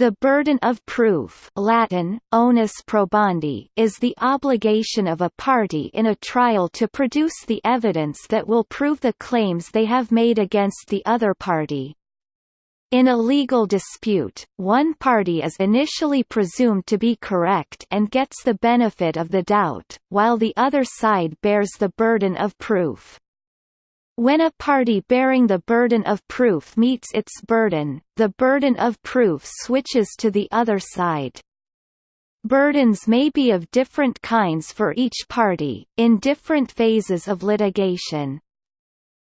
The burden of proof Latin, onus probandi is the obligation of a party in a trial to produce the evidence that will prove the claims they have made against the other party. In a legal dispute, one party is initially presumed to be correct and gets the benefit of the doubt, while the other side bears the burden of proof. When a party bearing the burden of proof meets its burden, the burden of proof switches to the other side. Burdens may be of different kinds for each party, in different phases of litigation.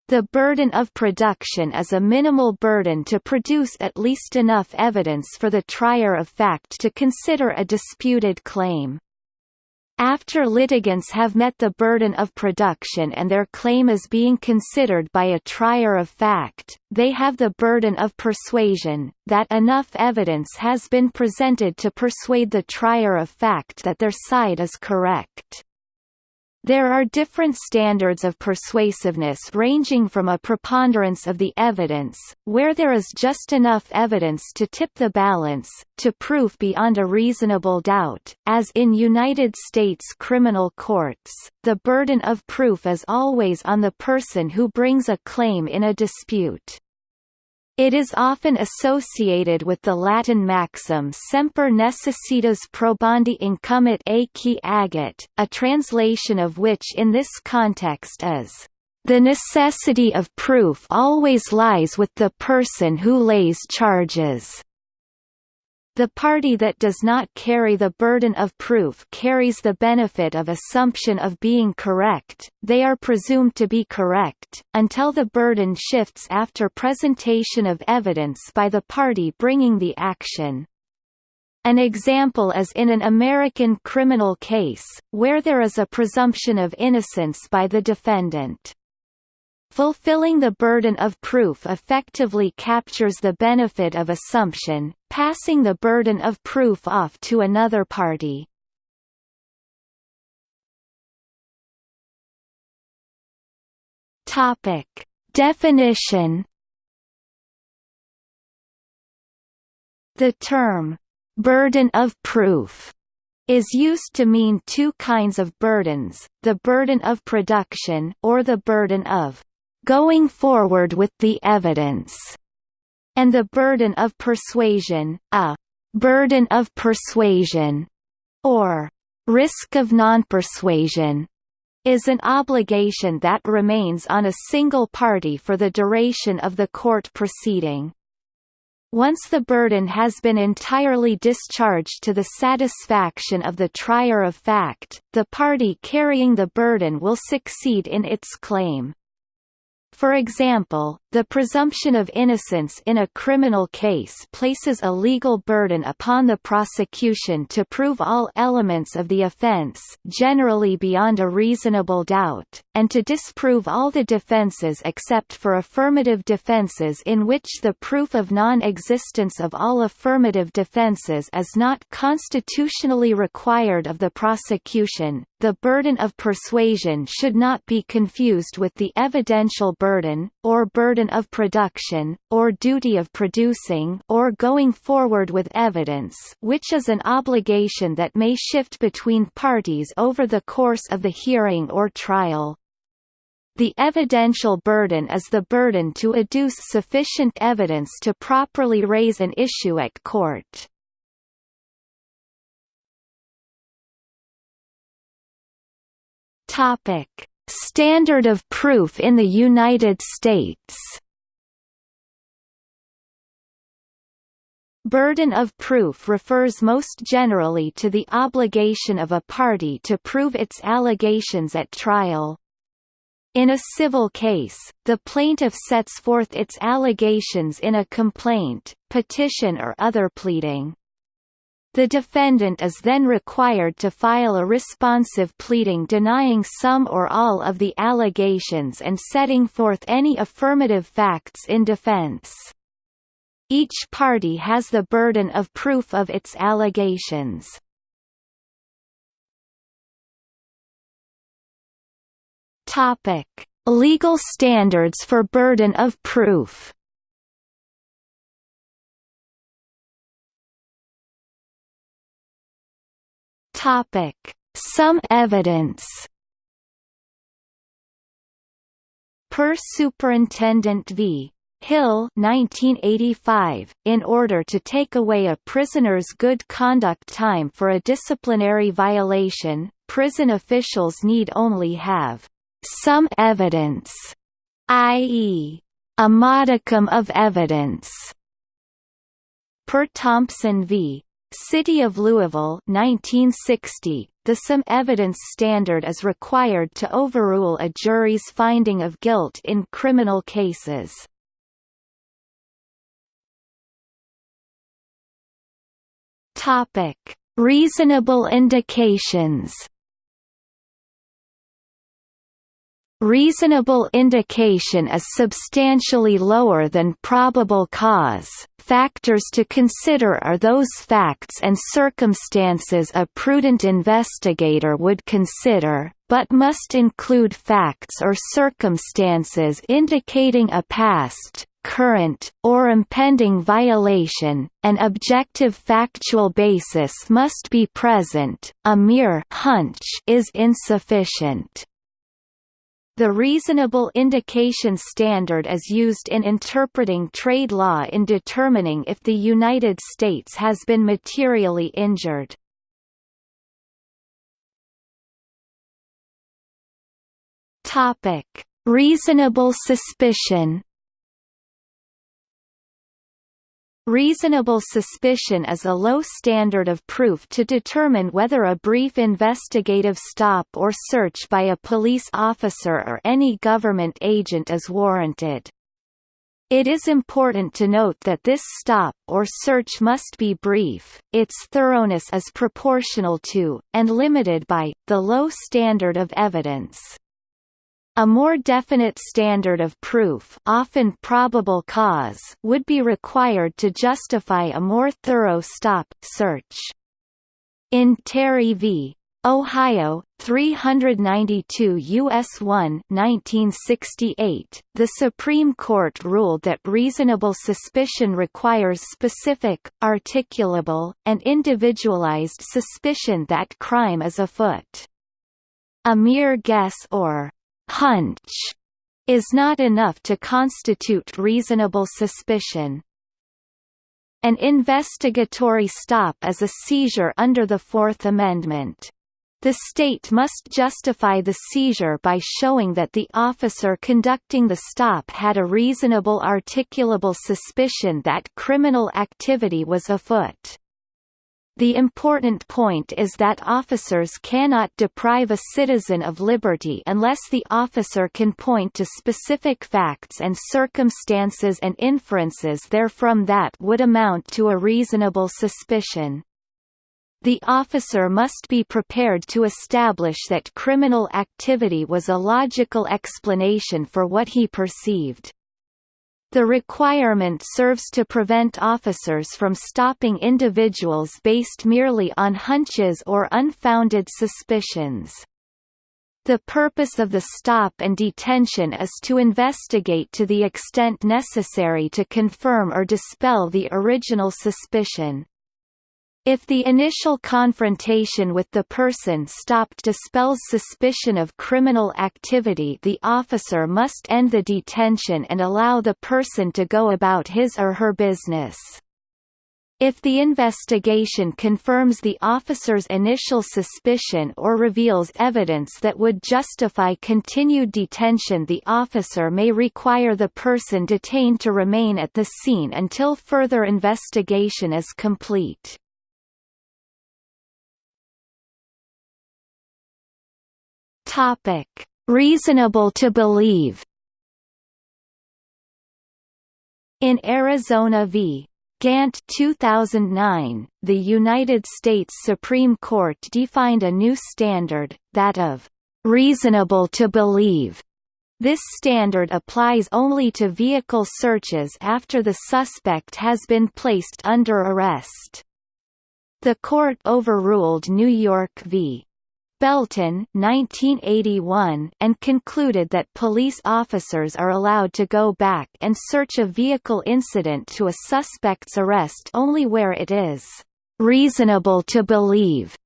The burden of production is a minimal burden to produce at least enough evidence for the trier of fact to consider a disputed claim. After litigants have met the burden of production and their claim is being considered by a trier of fact, they have the burden of persuasion, that enough evidence has been presented to persuade the trier of fact that their side is correct. There are different standards of persuasiveness ranging from a preponderance of the evidence, where there is just enough evidence to tip the balance, to proof beyond a reasonable doubt. As in United States criminal courts, the burden of proof is always on the person who brings a claim in a dispute. It is often associated with the Latin maxim semper necessitas probandi incumbit a qui agit, a translation of which in this context is, "...the necessity of proof always lies with the person who lays charges." The party that does not carry the burden of proof carries the benefit of assumption of being correct, they are presumed to be correct, until the burden shifts after presentation of evidence by the party bringing the action. An example is in an American criminal case, where there is a presumption of innocence by the defendant. Fulfilling the burden of proof effectively captures the benefit of assumption, passing the burden of proof off to another party. Topic: Definition The term burden of proof is used to mean two kinds of burdens, the burden of production or the burden of going forward with the evidence, and the burden of persuasion, a burden of persuasion, or risk of non-persuasion, is an obligation that remains on a single party for the duration of the court proceeding. Once the burden has been entirely discharged to the satisfaction of the trier of fact, the party carrying the burden will succeed in its claim. For example, the presumption of innocence in a criminal case places a legal burden upon the prosecution to prove all elements of the offense generally beyond a reasonable doubt, and to disprove all the defenses except for affirmative defenses in which the proof of non-existence of all affirmative defenses is not constitutionally required of the prosecution. The burden of persuasion should not be confused with the evidential burden, or burden of production, or duty of producing or going forward with evidence which is an obligation that may shift between parties over the course of the hearing or trial. The evidential burden is the burden to adduce sufficient evidence to properly raise an issue at court. Topic: Standard of proof in the United States Burden of proof refers most generally to the obligation of a party to prove its allegations at trial. In a civil case, the plaintiff sets forth its allegations in a complaint, petition or other pleading. The defendant is then required to file a responsive pleading denying some or all of the allegations and setting forth any affirmative facts in defense. Each party has the burden of proof of its allegations. Legal standards for burden of proof. Topic: Some evidence. Per Superintendent v. Hill 1985, in order to take away a prisoner's good conduct time for a disciplinary violation, prison officials need only have some evidence, i.e., a modicum of evidence. Per Thompson v. City of Louisville 1960, the some evidence standard is required to overrule a jury's finding of guilt in criminal cases. Reasonable indications. Reasonable indication is substantially lower than probable cause. Factors to consider are those facts and circumstances a prudent investigator would consider, but must include facts or circumstances indicating a past, current, or impending violation, an objective factual basis must be present, a mere hunch is insufficient. The reasonable indication standard is used in interpreting trade law in determining if the United States has been materially injured. Reasonable suspicion Reasonable suspicion is a low standard of proof to determine whether a brief investigative stop or search by a police officer or any government agent is warranted. It is important to note that this stop or search must be brief, its thoroughness is proportional to, and limited by, the low standard of evidence. A more definite standard of proof often probable cause would be required to justify a more thorough stop search. In Terry v. Ohio, 392 U.S. 1 1968, the Supreme Court ruled that reasonable suspicion requires specific, articulable, and individualized suspicion that crime is afoot. A mere guess or hunch is not enough to constitute reasonable suspicion. An investigatory stop is a seizure under the Fourth Amendment. The state must justify the seizure by showing that the officer conducting the stop had a reasonable articulable suspicion that criminal activity was afoot. The important point is that officers cannot deprive a citizen of liberty unless the officer can point to specific facts and circumstances and inferences therefrom that would amount to a reasonable suspicion. The officer must be prepared to establish that criminal activity was a logical explanation for what he perceived. The requirement serves to prevent officers from stopping individuals based merely on hunches or unfounded suspicions. The purpose of the stop and detention is to investigate to the extent necessary to confirm or dispel the original suspicion. If the initial confrontation with the person stopped dispels suspicion of criminal activity the officer must end the detention and allow the person to go about his or her business. If the investigation confirms the officer's initial suspicion or reveals evidence that would justify continued detention the officer may require the person detained to remain at the scene until further investigation is complete. Topic: Reasonable to believe. In Arizona v. Gant 2009, the United States Supreme Court defined a new standard, that of reasonable to believe. This standard applies only to vehicle searches after the suspect has been placed under arrest. The court overruled New York v. Belton 1981 and concluded that police officers are allowed to go back and search a vehicle incident to a suspect's arrest only where it is reasonable to believe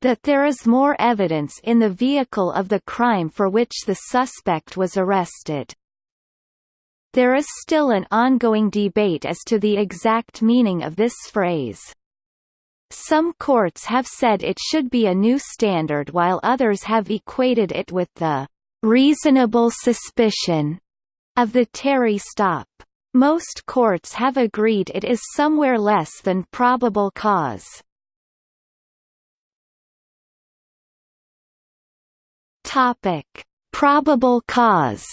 that there is more evidence in the vehicle of the crime for which the suspect was arrested. There is still an ongoing debate as to the exact meaning of this phrase. Some courts have said it should be a new standard while others have equated it with the reasonable suspicion of the Terry stop. Most courts have agreed it is somewhere less than probable cause. Topic: Probable cause.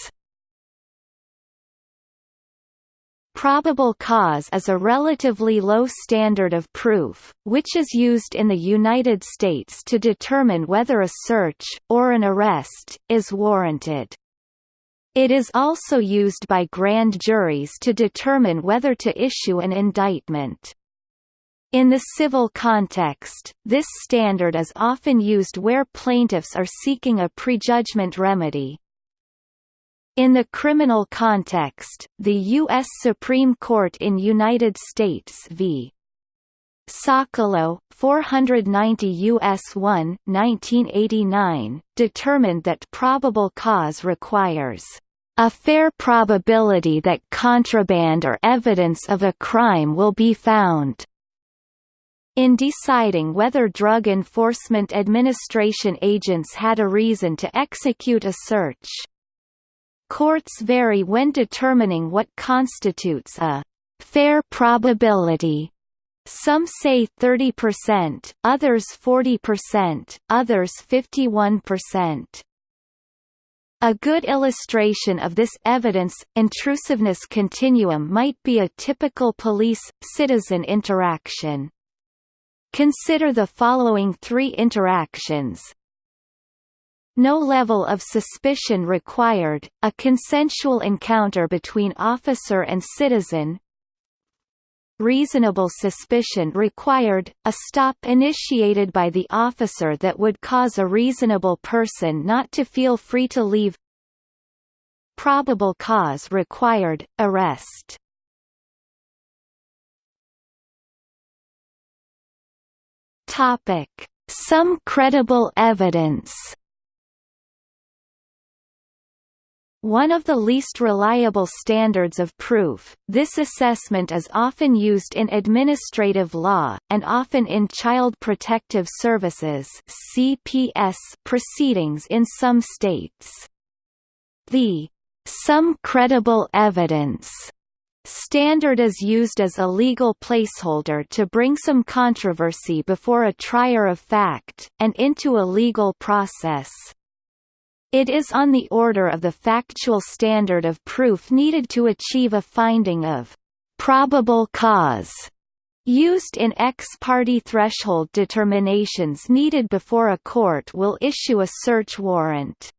Probable cause is a relatively low standard of proof, which is used in the United States to determine whether a search, or an arrest, is warranted. It is also used by grand juries to determine whether to issue an indictment. In the civil context, this standard is often used where plaintiffs are seeking a prejudgment remedy. In the criminal context, the U.S. Supreme Court in United States v. Sokolow, 490 U.S. 1, 1989, determined that probable cause requires a fair probability that contraband or evidence of a crime will be found. In deciding whether Drug Enforcement Administration agents had a reason to execute a search. Courts vary when determining what constitutes a fair probability some say 30%, others 40%, others 51%. A good illustration of this evidence intrusiveness continuum might be a typical police-citizen interaction. Consider the following three interactions. No level of suspicion required, a consensual encounter between officer and citizen, reasonable suspicion required, a stop initiated by the officer that would cause a reasonable person not to feel free to leave. Probable cause required, arrest. Some credible evidence One of the least reliable standards of proof, this assessment is often used in administrative law, and often in Child Protective Services CPS proceedings in some states. The some credible evidence standard is used as a legal placeholder to bring some controversy before a trier of fact, and into a legal process. It is on the order of the factual standard of proof needed to achieve a finding of probable cause used in ex parte threshold determinations needed before a court will issue a search warrant.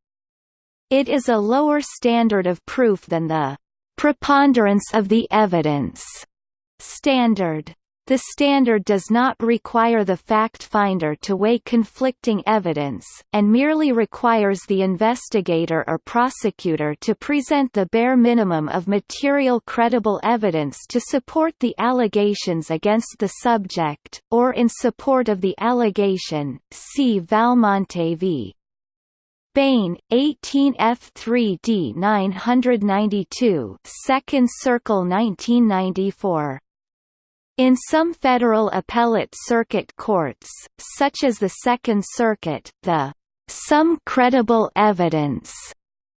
It is a lower standard of proof than the preponderance of the evidence standard. The standard does not require the fact finder to weigh conflicting evidence, and merely requires the investigator or prosecutor to present the bare minimum of material credible evidence to support the allegations against the subject, or in support of the allegation. See Valmonte v. Bane, 18 F3D 992 Second Circle 1994 in some federal appellate circuit courts, such as the Second Circuit, the some credible evidence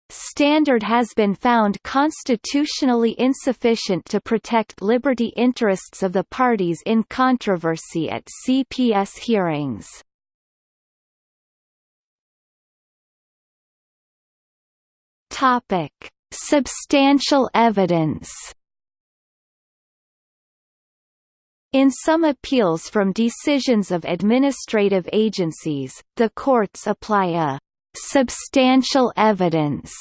standard has been found constitutionally insufficient to protect liberty interests of the parties in controversy at CPS hearings. Topic: Substantial evidence In some appeals from decisions of administrative agencies, the courts apply a «substantial evidence»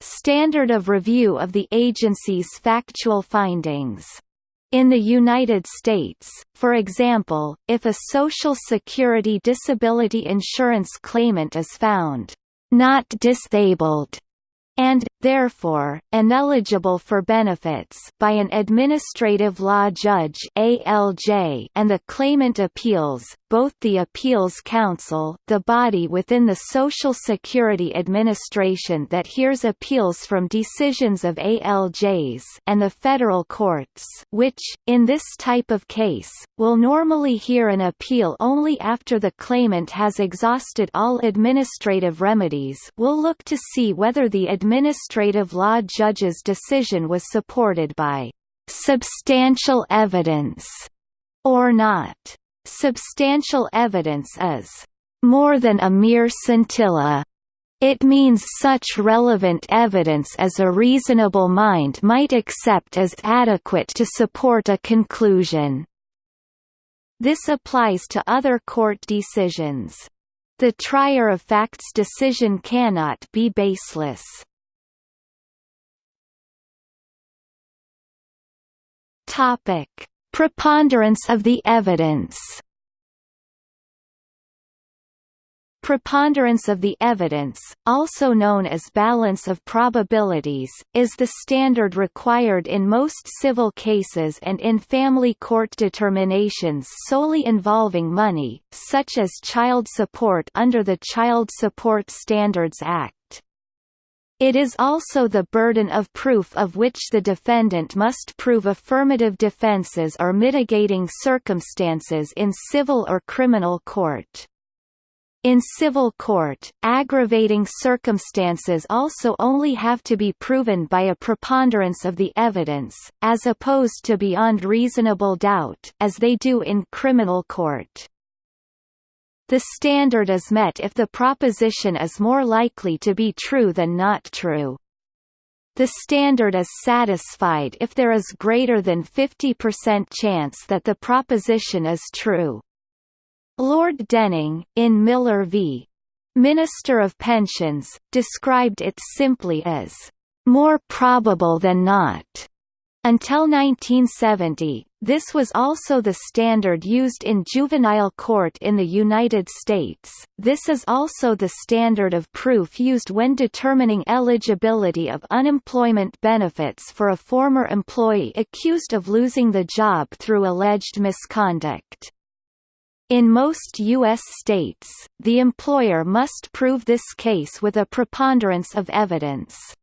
standard of review of the agency's factual findings. In the United States, for example, if a Social Security disability insurance claimant is found not disabled and, therefore, ineligible for benefits by an administrative law judge ALJ and the claimant appeals, both the Appeals Council the body within the Social Security Administration that hears appeals from decisions of ALJs and the federal courts which, in this type of case, will normally hear an appeal only after the claimant has exhausted all administrative remedies will look to see whether the administrative law judge's decision was supported by substantial evidence or not. Substantial evidence is more than a mere scintilla. It means such relevant evidence as a reasonable mind might accept as adequate to support a conclusion. This applies to other court decisions. The trier of fact's decision cannot be baseless. Topic: Preponderance of the evidence. Preponderance of the evidence, also known as balance of probabilities, is the standard required in most civil cases and in family court determinations solely involving money, such as child support under the Child Support Standards Act. It is also the burden of proof of which the defendant must prove affirmative defenses or mitigating circumstances in civil or criminal court. In civil court, aggravating circumstances also only have to be proven by a preponderance of the evidence, as opposed to beyond reasonable doubt as they do in criminal court. The standard is met if the proposition is more likely to be true than not true. The standard is satisfied if there is greater than 50% chance that the proposition is true. Lord Denning, in Miller v. Minister of Pensions, described it simply as, "...more probable than not." Until 1970, this was also the standard used in juvenile court in the United States. This is also the standard of proof used when determining eligibility of unemployment benefits for a former employee accused of losing the job through alleged misconduct. In most U.S. states, the employer must prove this case with a preponderance of evidence.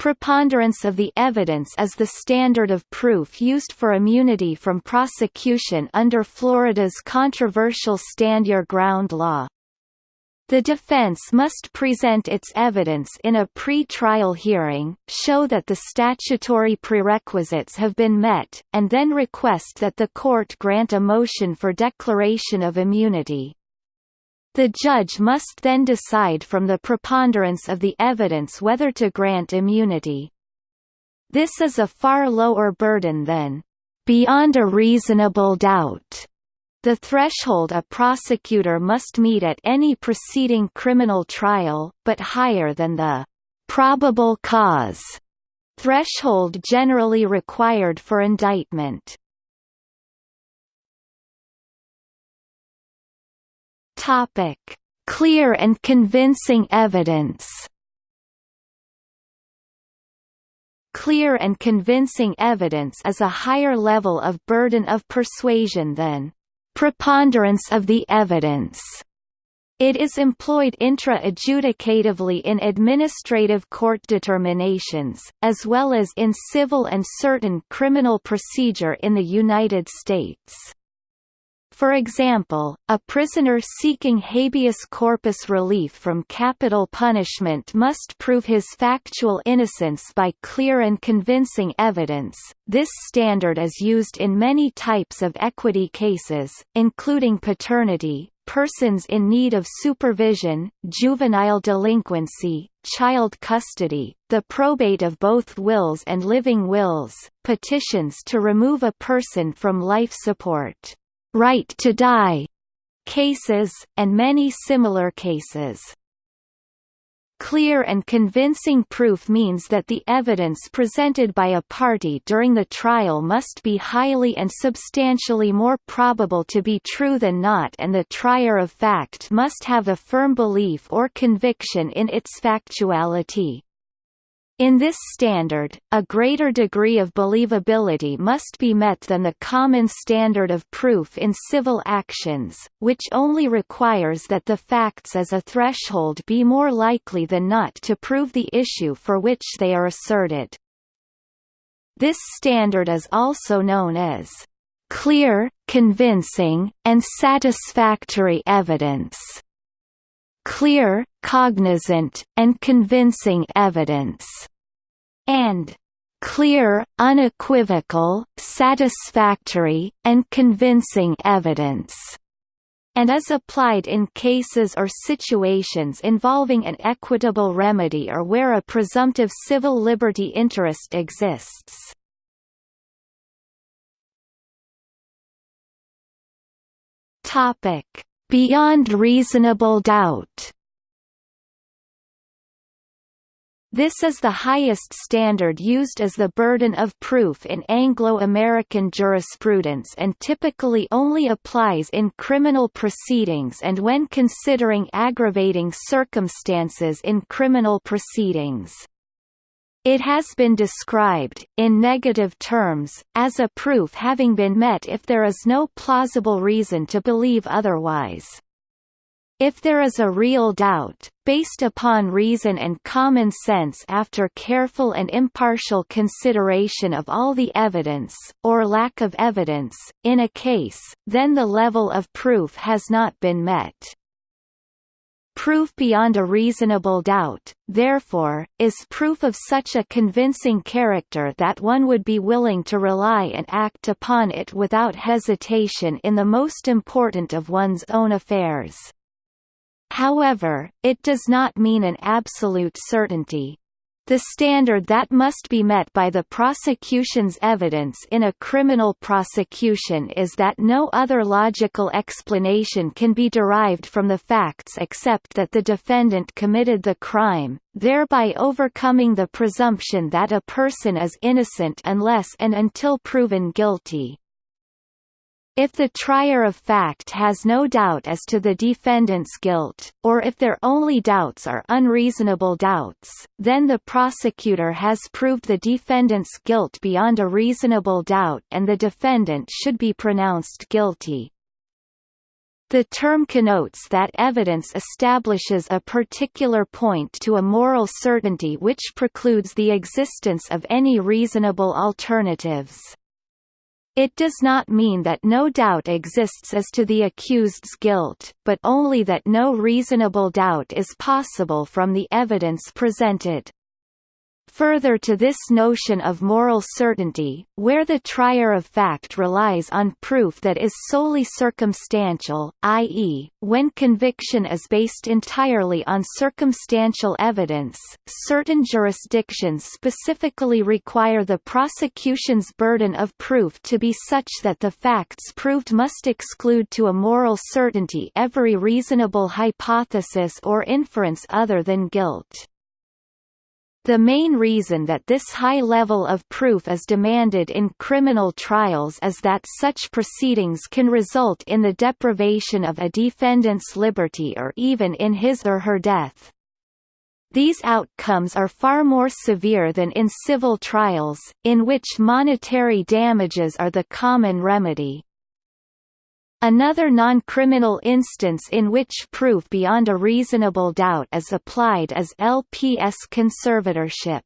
Preponderance of the evidence is the standard of proof used for immunity from prosecution under Florida's controversial Stand Your Ground law. The defense must present its evidence in a pre-trial hearing, show that the statutory prerequisites have been met, and then request that the court grant a motion for declaration of immunity. The judge must then decide from the preponderance of the evidence whether to grant immunity. This is a far lower burden than beyond a reasonable doubt. The threshold a prosecutor must meet at any preceding criminal trial, but higher than the probable cause threshold generally required for indictment. Topic: Clear and convincing evidence. Clear and convincing evidence is a higher level of burden of persuasion than preponderance of the evidence. It is employed intra-adjudicatively in administrative court determinations, as well as in civil and certain criminal procedure in the United States. For example, a prisoner seeking habeas corpus relief from capital punishment must prove his factual innocence by clear and convincing evidence. This standard is used in many types of equity cases, including paternity, persons in need of supervision, juvenile delinquency, child custody, the probate of both wills and living wills, petitions to remove a person from life support right to die cases, and many similar cases. Clear and convincing proof means that the evidence presented by a party during the trial must be highly and substantially more probable to be true than not and the trier of fact must have a firm belief or conviction in its factuality. In this standard, a greater degree of believability must be met than the common standard of proof in civil actions, which only requires that the facts as a threshold be more likely than not to prove the issue for which they are asserted. This standard is also known as clear, convincing, and satisfactory evidence clear, cognizant, and convincing evidence, and clear, unequivocal, satisfactory, and convincing evidence and is applied in cases or situations involving an equitable remedy or where a presumptive civil liberty interest exists. Topic: Beyond reasonable doubt This is the highest standard used as the burden of proof in Anglo-American jurisprudence and typically only applies in criminal proceedings and when considering aggravating circumstances in criminal proceedings. It has been described, in negative terms, as a proof having been met if there is no plausible reason to believe otherwise. If there is a real doubt, based upon reason and common sense after careful and impartial consideration of all the evidence, or lack of evidence, in a case, then the level of proof has not been met. Proof beyond a reasonable doubt, therefore, is proof of such a convincing character that one would be willing to rely and act upon it without hesitation in the most important of one's own affairs. However, it does not mean an absolute certainty, the standard that must be met by the prosecution's evidence in a criminal prosecution is that no other logical explanation can be derived from the facts except that the defendant committed the crime, thereby overcoming the presumption that a person is innocent unless and until proven guilty. If the trier of fact has no doubt as to the defendant's guilt, or if their only doubts are unreasonable doubts, then the prosecutor has proved the defendant's guilt beyond a reasonable doubt and the defendant should be pronounced guilty. The term connotes that evidence establishes a particular point to a moral certainty which precludes the existence of any reasonable alternatives. It does not mean that no doubt exists as to the accused's guilt, but only that no reasonable doubt is possible from the evidence presented. Further to this notion of moral certainty, where the trier of fact relies on proof that is solely circumstantial, i.e., when conviction is based entirely on circumstantial evidence, certain jurisdictions specifically require the prosecution's burden of proof to be such that the facts proved must exclude to a moral certainty every reasonable hypothesis or inference other than guilt. The main reason that this high level of proof is demanded in criminal trials is that such proceedings can result in the deprivation of a defendant's liberty or even in his or her death. These outcomes are far more severe than in civil trials, in which monetary damages are the common remedy. Another non-criminal instance in which proof beyond a reasonable doubt is applied is LPS conservatorship.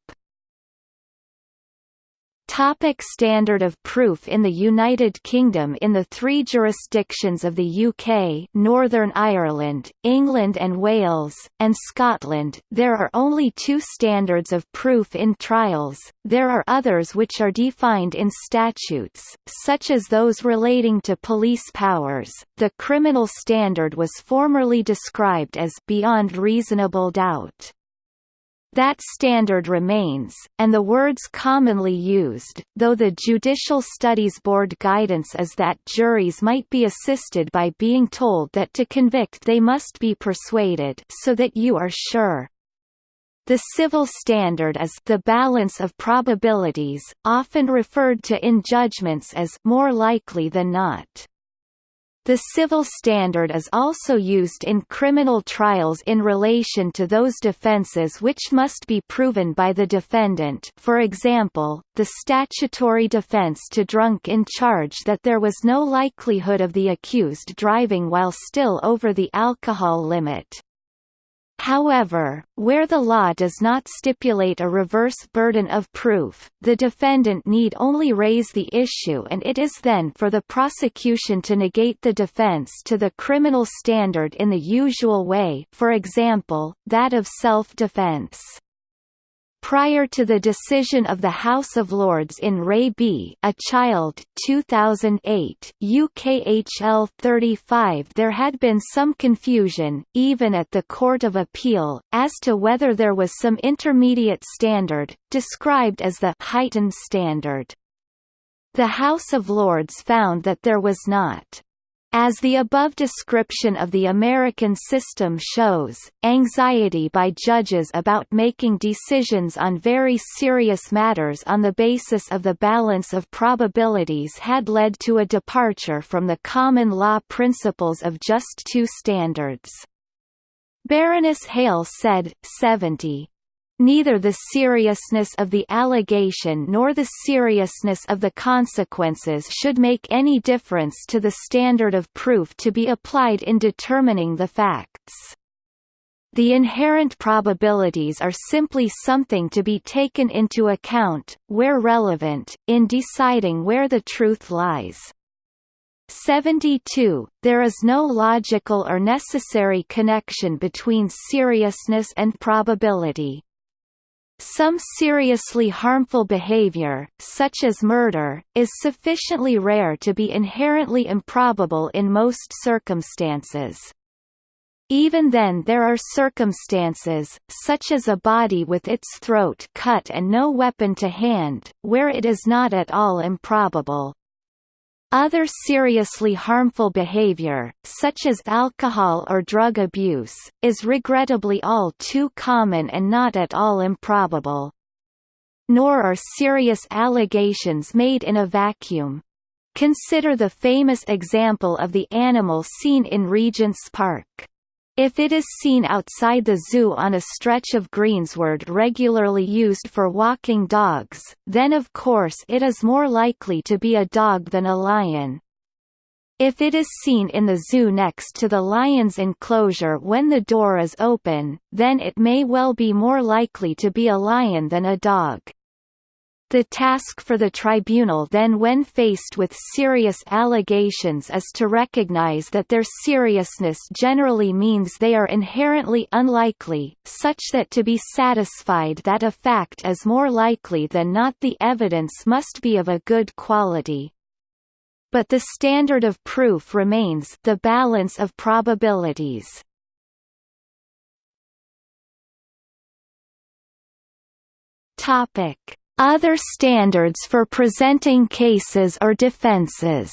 Topic standard of proof In the United Kingdom in the three jurisdictions of the UK Northern Ireland, England and Wales, and Scotland, there are only two standards of proof in trials, there are others which are defined in statutes, such as those relating to police powers. The criminal standard was formerly described as beyond reasonable doubt. That standard remains, and the words commonly used, though the Judicial Studies Board guidance is that juries might be assisted by being told that to convict they must be persuaded so that you are sure. The civil standard is the balance of probabilities, often referred to in judgments as more likely than not. The civil standard is also used in criminal trials in relation to those defences which must be proven by the defendant for example, the statutory defence to drunk in charge that there was no likelihood of the accused driving while still over the alcohol limit. However, where the law does not stipulate a reverse burden of proof, the defendant need only raise the issue and it is then for the prosecution to negate the defense to the criminal standard in the usual way for example, that of self-defense. Prior to the decision of the House of Lords in Re B A Child 2008 UKHL 35 there had been some confusion, even at the Court of Appeal, as to whether there was some intermediate standard, described as the heightened standard. The House of Lords found that there was not. As the above description of the American system shows, anxiety by judges about making decisions on very serious matters on the basis of the balance of probabilities had led to a departure from the common law principles of just two standards. Baroness Hale said, 70, Neither the seriousness of the allegation nor the seriousness of the consequences should make any difference to the standard of proof to be applied in determining the facts. The inherent probabilities are simply something to be taken into account, where relevant, in deciding where the truth lies. 72. There is no logical or necessary connection between seriousness and probability. Some seriously harmful behavior, such as murder, is sufficiently rare to be inherently improbable in most circumstances. Even then there are circumstances, such as a body with its throat cut and no weapon to hand, where it is not at all improbable. Other seriously harmful behavior, such as alcohol or drug abuse, is regrettably all too common and not at all improbable. Nor are serious allegations made in a vacuum. Consider the famous example of the animal seen in Regent's Park. If it is seen outside the zoo on a stretch of greensward regularly used for walking dogs, then of course it is more likely to be a dog than a lion. If it is seen in the zoo next to the lion's enclosure when the door is open, then it may well be more likely to be a lion than a dog. The task for the tribunal then when faced with serious allegations is to recognize that their seriousness generally means they are inherently unlikely, such that to be satisfied that a fact is more likely than not the evidence must be of a good quality. But the standard of proof remains the balance of probabilities. Topic other standards for presenting cases or defenses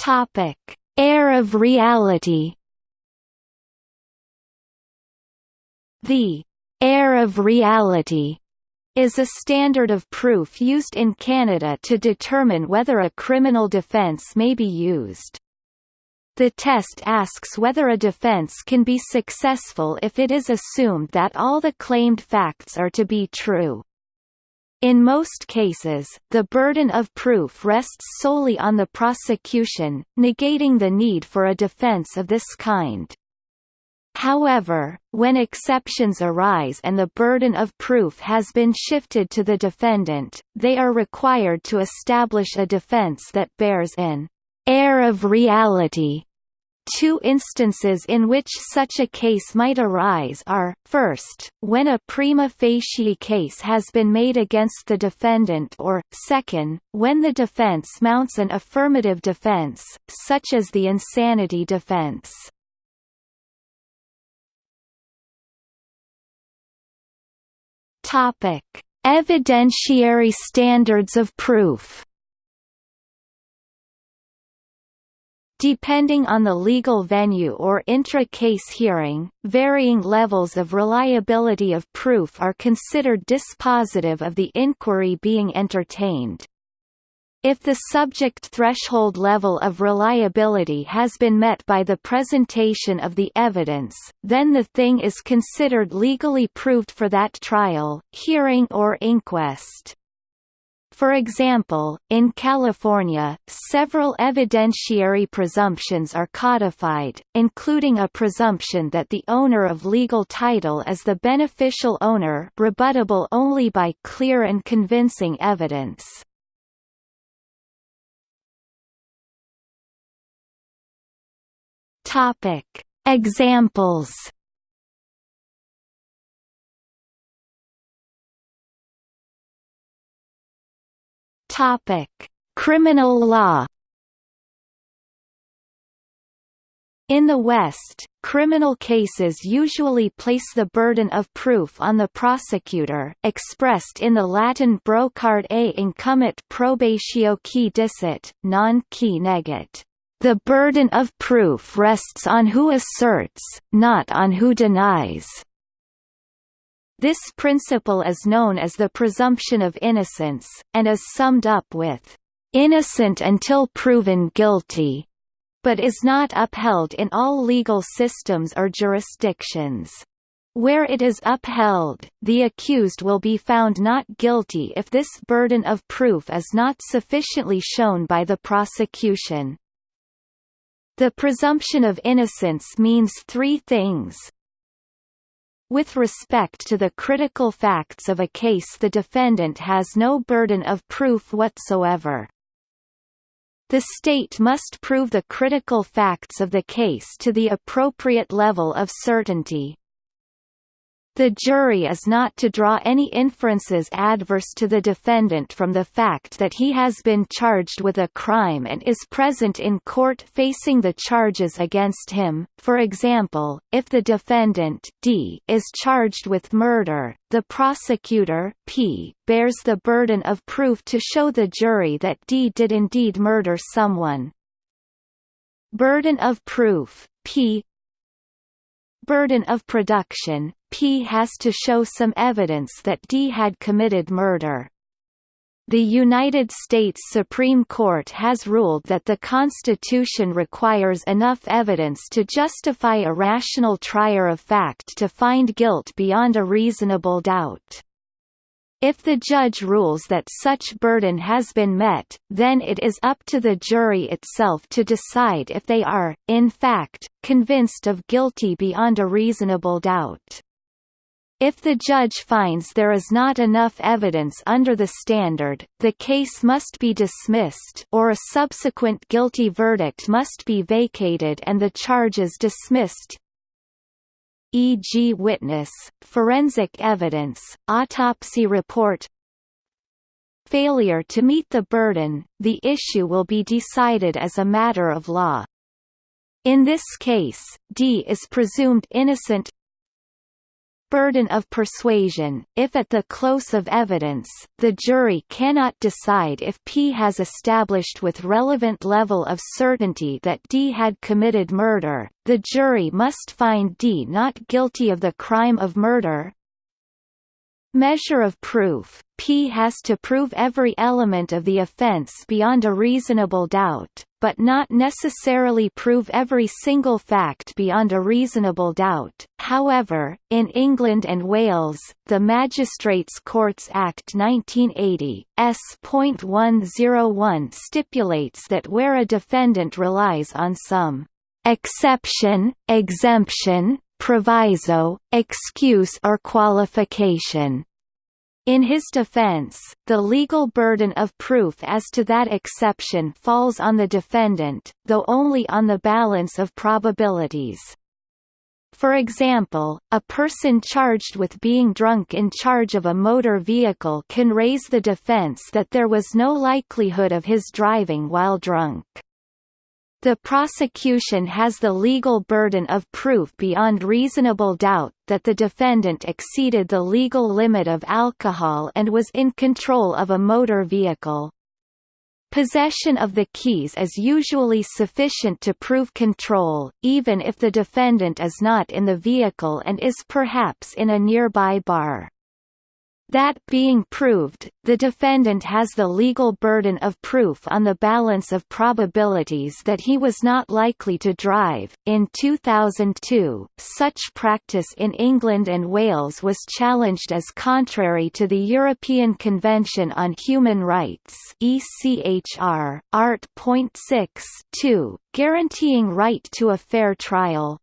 Topic: Air of reality. The air of reality is a standard of proof used in Canada to determine whether a criminal defence may be used. The test asks whether a defense can be successful if it is assumed that all the claimed facts are to be true. In most cases, the burden of proof rests solely on the prosecution, negating the need for a defense of this kind. However, when exceptions arise and the burden of proof has been shifted to the defendant, they are required to establish a defense that bears an air of reality Two instances in which such a case might arise are, first, when a prima facie case has been made against the defendant or, second, when the defense mounts an affirmative defense, such as the insanity defense. Topic: Evidentiary standards of proof. Depending on the legal venue or intra-case hearing, varying levels of reliability of proof are considered dispositive of the inquiry being entertained. If the subject threshold level of reliability has been met by the presentation of the evidence, then the thing is considered legally proved for that trial, hearing or inquest. For example, in California, several evidentiary presumptions are codified, including a presumption that the owner of legal title is the beneficial owner rebuttable only by clear and convincing evidence. Examples Topic: Criminal law. In the West, criminal cases usually place the burden of proof on the prosecutor expressed in the Latin brocard ei incumbit probatio qui dicit, non qui negat. The burden of proof rests on who asserts, not on who denies. This principle is known as the presumption of innocence, and is summed up with, "...innocent until proven guilty", but is not upheld in all legal systems or jurisdictions. Where it is upheld, the accused will be found not guilty if this burden of proof is not sufficiently shown by the prosecution. The presumption of innocence means three things. With respect to the critical facts of a case the defendant has no burden of proof whatsoever. The state must prove the critical facts of the case to the appropriate level of certainty. The jury is not to draw any inferences adverse to the defendant from the fact that he has been charged with a crime and is present in court facing the charges against him. For example, if the defendant D is charged with murder, the prosecutor P bears the burden of proof to show the jury that D did indeed murder someone. Burden of proof P Burden of production P has to show some evidence that D had committed murder. The United States Supreme Court has ruled that the Constitution requires enough evidence to justify a rational trier of fact to find guilt beyond a reasonable doubt. If the judge rules that such burden has been met, then it is up to the jury itself to decide if they are, in fact, convinced of guilty beyond a reasonable doubt. If the judge finds there is not enough evidence under the standard, the case must be dismissed or a subsequent guilty verdict must be vacated and the charges dismissed e.g. witness, forensic evidence, autopsy report Failure to meet the burden, the issue will be decided as a matter of law. In this case, D is presumed innocent burden of persuasion, if at the close of evidence, the jury cannot decide if P has established with relevant level of certainty that D had committed murder, the jury must find D not guilty of the crime of murder, Measure of proof P has to prove every element of the offence beyond a reasonable doubt, but not necessarily prove every single fact beyond a reasonable doubt. However, in England and Wales, the Magistrates Courts Act 1980, S.101 stipulates that where a defendant relies on some exception, exemption, proviso, excuse or qualification. In his defense, the legal burden of proof as to that exception falls on the defendant, though only on the balance of probabilities. For example, a person charged with being drunk in charge of a motor vehicle can raise the defense that there was no likelihood of his driving while drunk. The prosecution has the legal burden of proof beyond reasonable doubt that the defendant exceeded the legal limit of alcohol and was in control of a motor vehicle. Possession of the keys is usually sufficient to prove control, even if the defendant is not in the vehicle and is perhaps in a nearby bar. That being proved, the defendant has the legal burden of proof on the balance of probabilities that he was not likely to drive. In 2002, such practice in England and Wales was challenged as contrary to the European Convention on Human Rights (ECHR), Art. 6 guaranteeing right to a fair trial.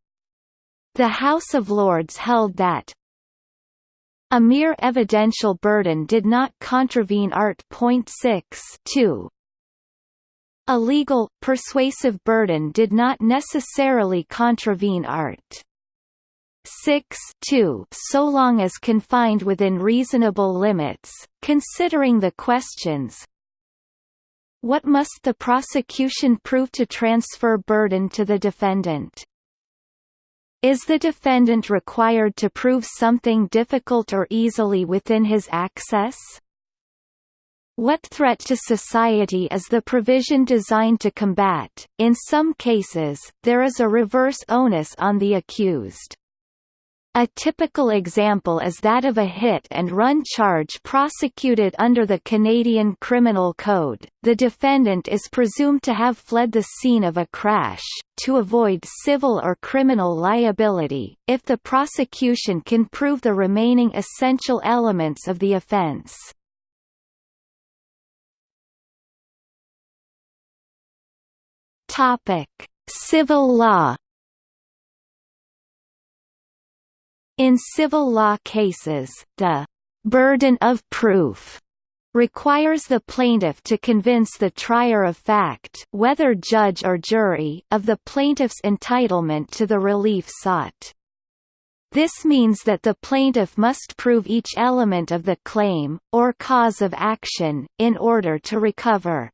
The House of Lords held that, a mere evidential burden did not contravene Art. 6 2. A legal, persuasive burden did not necessarily contravene Art. 6 2 so long as confined within reasonable limits, considering the questions What must the prosecution prove to transfer burden to the defendant? Is the defendant required to prove something difficult or easily within his access? What threat to society is the provision designed to combat? In some cases, there is a reverse onus on the accused. A typical example is that of a hit-and-run charge prosecuted under the Canadian Criminal Code. The defendant is presumed to have fled the scene of a crash, to avoid civil or criminal liability, if the prosecution can prove the remaining essential elements of the offence. Civil law In civil law cases, the burden of proof requires the plaintiff to convince the trier of fact whether judge or jury of the plaintiff's entitlement to the relief sought. This means that the plaintiff must prove each element of the claim, or cause of action, in order to recover.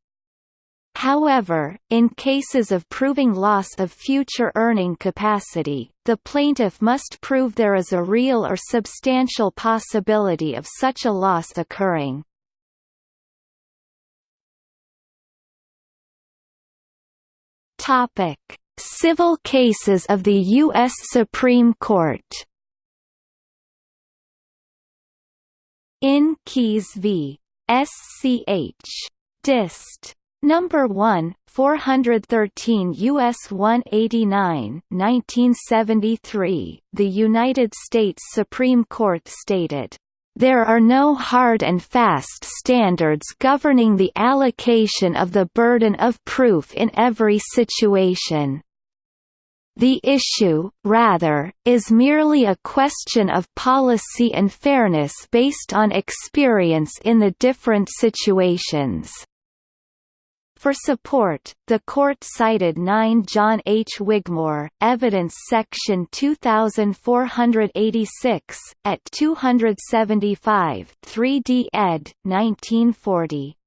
However, in cases of proving loss of future earning capacity, the plaintiff must prove there is a real or substantial possibility of such a loss occurring. Topic: Civil cases of the U.S. Supreme Court. In Keyes v. SCH. Dist. Number 1, 413 U.S. 189 1973, the United States Supreme Court stated, "...there are no hard and fast standards governing the allocation of the burden of proof in every situation." The issue, rather, is merely a question of policy and fairness based on experience in the different situations. For support, the court cited 9 John H. Wigmore, Evidence Section 2486, at 275 3d ed. 1940.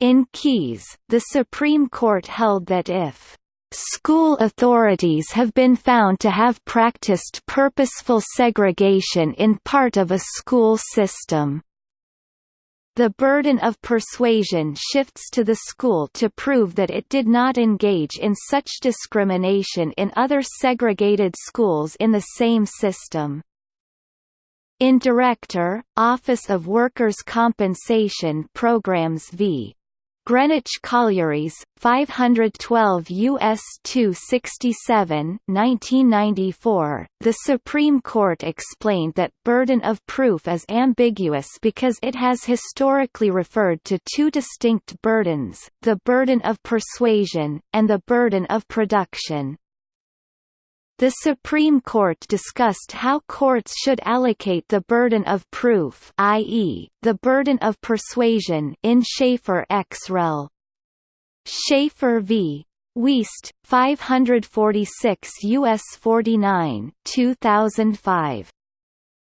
In Keyes, the Supreme Court held that if School authorities have been found to have practiced purposeful segregation in part of a school system the burden of persuasion shifts to the school to prove that it did not engage in such discrimination in other segregated schools in the same system. In Director, Office of Workers' Compensation Programs v. Greenwich Collieries, 512 U.S. 267 1994, the Supreme Court explained that burden of proof is ambiguous because it has historically referred to two distinct burdens, the burden of persuasion, and the burden of production. The Supreme Court discussed how courts should allocate the burden of proof i.e., the burden of persuasion in Schaffer ex rel. Schaffer v. Weast, 546 U.S. 49 2005.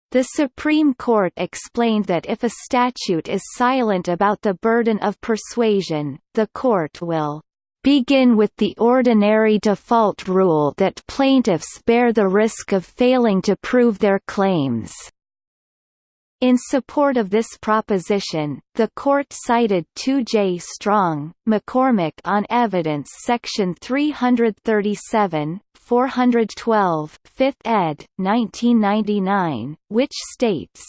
The Supreme Court explained that if a statute is silent about the burden of persuasion, the court will begin with the ordinary default rule that plaintiffs bear the risk of failing to prove their claims. In support of this proposition, the court cited 2J Strong, McCormick on Evidence Section 337, 412, 5th ed., 1999, which states,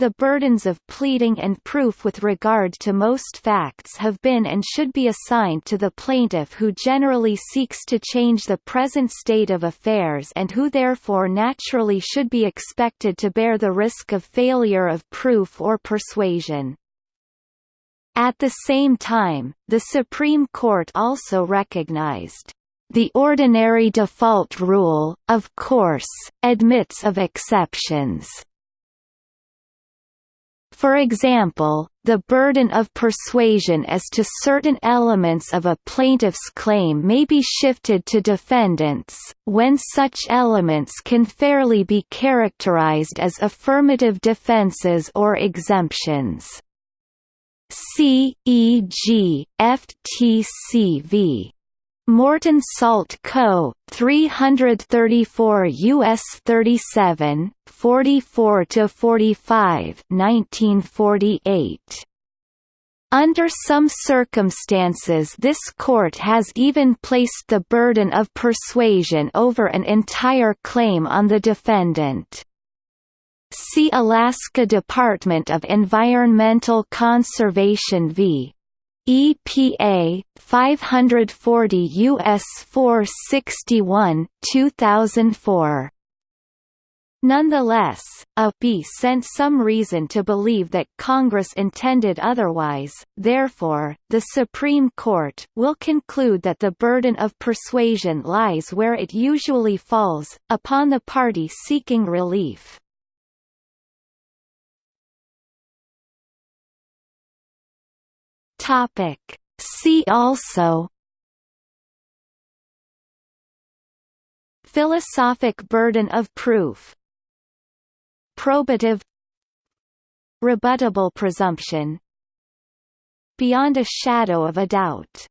the burdens of pleading and proof with regard to most facts have been and should be assigned to the plaintiff who generally seeks to change the present state of affairs and who therefore naturally should be expected to bear the risk of failure of proof or persuasion. At the same time, the Supreme Court also recognized the ordinary default rule, of course, admits of exceptions for example, the burden of persuasion as to certain elements of a plaintiff's claim may be shifted to defendants, when such elements can fairly be characterized as affirmative defenses or exemptions. C. E. Morton Salt Co., 334 U.S. 37, 44–45 1948. Under some circumstances this court has even placed the burden of persuasion over an entire claim on the defendant. See Alaska Department of Environmental Conservation v. EPA 540 US 461 2004 Nonetheless, A.P. sent some reason to believe that Congress intended otherwise, therefore, the Supreme Court will conclude that the burden of persuasion lies where it usually falls, upon the party seeking relief. Topic. See also Philosophic burden of proof. Probative. Rebuttable presumption. Beyond a shadow of a doubt